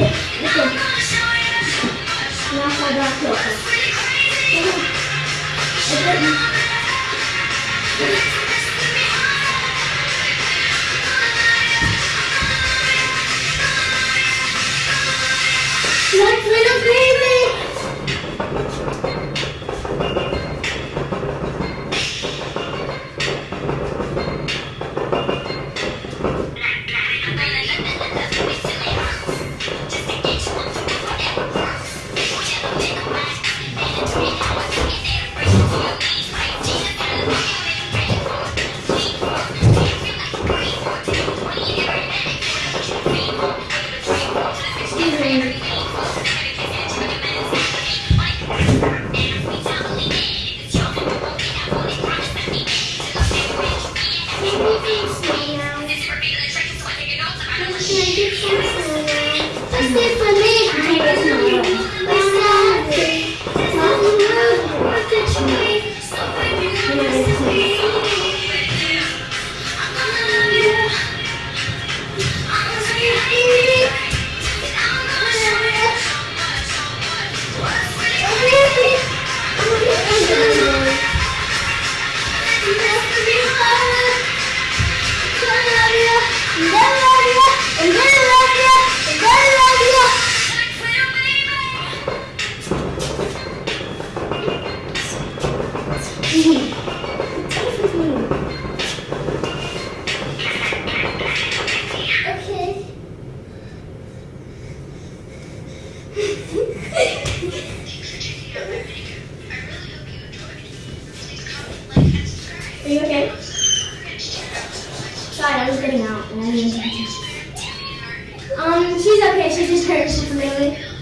なるほど。Excuse me. Okay. Um, she's okay. She just hurt. She's really.